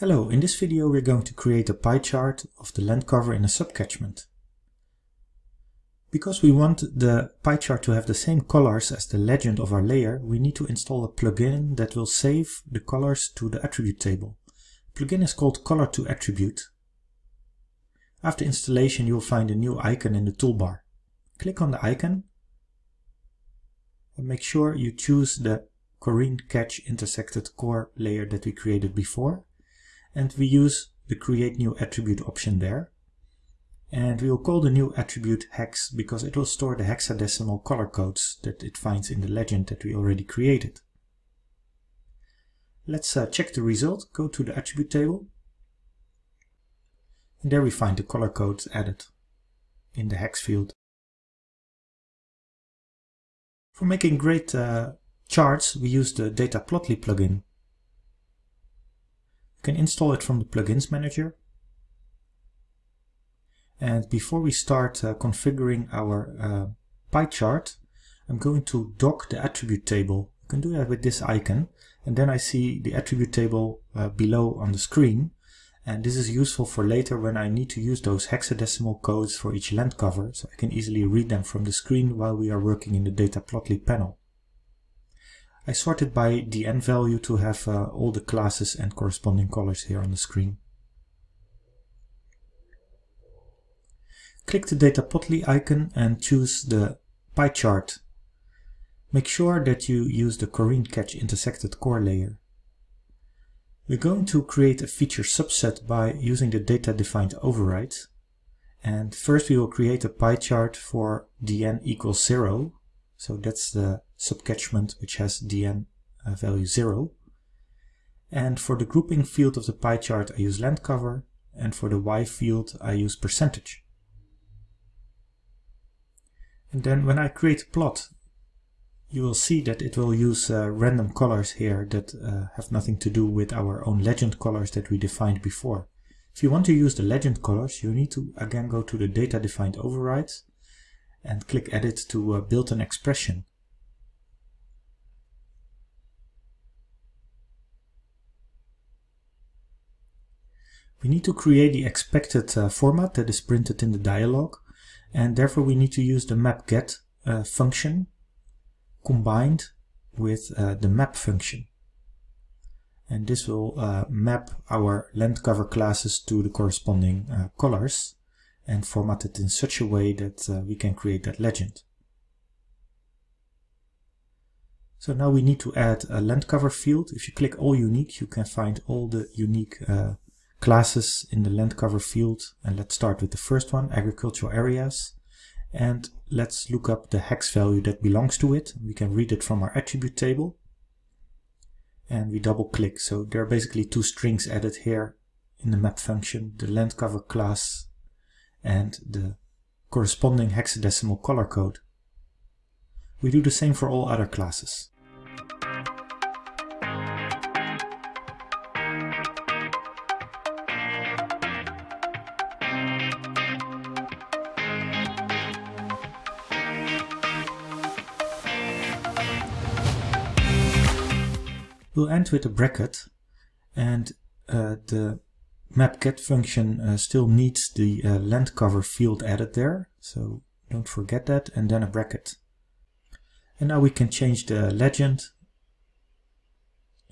Hello, in this video we're going to create a pie chart of the land cover in a subcatchment. Because we want the pie chart to have the same colors as the legend of our layer, we need to install a plugin that will save the colors to the attribute table. The plugin is called Color to Attribute. After installation you will find a new icon in the toolbar. Click on the icon and make sure you choose the Corine Catch intersected core layer that we created before and we use the create new attribute option there. And we will call the new attribute hex because it will store the hexadecimal color codes that it finds in the legend that we already created. Let's uh, check the result. Go to the attribute table. And there we find the color codes added in the hex field. For making great uh, charts, we use the Data Plotly plugin. You can install it from the plugins manager. And before we start uh, configuring our uh, pie chart, I'm going to dock the attribute table. You can do that with this icon. And then I see the attribute table uh, below on the screen. And this is useful for later when I need to use those hexadecimal codes for each land cover, so I can easily read them from the screen while we are working in the data Dataplotly panel. I sorted by the dn value to have uh, all the classes and corresponding colors here on the screen. Click the Dataplotly icon and choose the pie chart. Make sure that you use the Corine Catch intersected core layer. We're going to create a feature subset by using the data defined override. And first we will create a pie chart for dn equals 0 so that's the subcatchment which has dn uh, value 0. And for the grouping field of the pie chart I use land cover and for the y field I use percentage. And then when I create a plot you will see that it will use uh, random colors here that uh, have nothing to do with our own legend colors that we defined before. If you want to use the legend colors you need to again go to the data defined overrides and click edit to uh, build an expression. We need to create the expected uh, format that is printed in the dialog and therefore we need to use the mapget uh, function combined with uh, the map function. And this will uh, map our land cover classes to the corresponding uh, colors and format it in such a way that uh, we can create that legend. So now we need to add a land cover field. If you click all unique, you can find all the unique uh, classes in the land cover field. And let's start with the first one, agricultural areas. And let's look up the hex value that belongs to it. We can read it from our attribute table. And we double click. So there are basically two strings added here in the map function, the land cover class and the corresponding hexadecimal color code. We do the same for all other classes. We'll end with a bracket and uh, the mapget function uh, still needs the uh, land cover field added there, so don't forget that, and then a bracket. And now we can change the legend,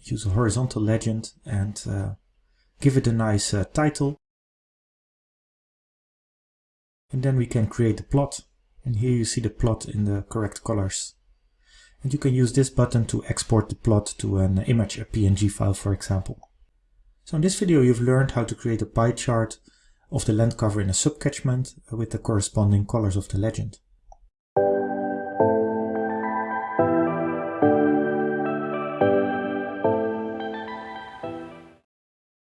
use a horizontal legend, and uh, give it a nice uh, title. And then we can create the plot, and here you see the plot in the correct colors. And you can use this button to export the plot to an image, a PNG file for example. So in this video you've learned how to create a pie chart of the land cover in a subcatchment with the corresponding colors of the legend.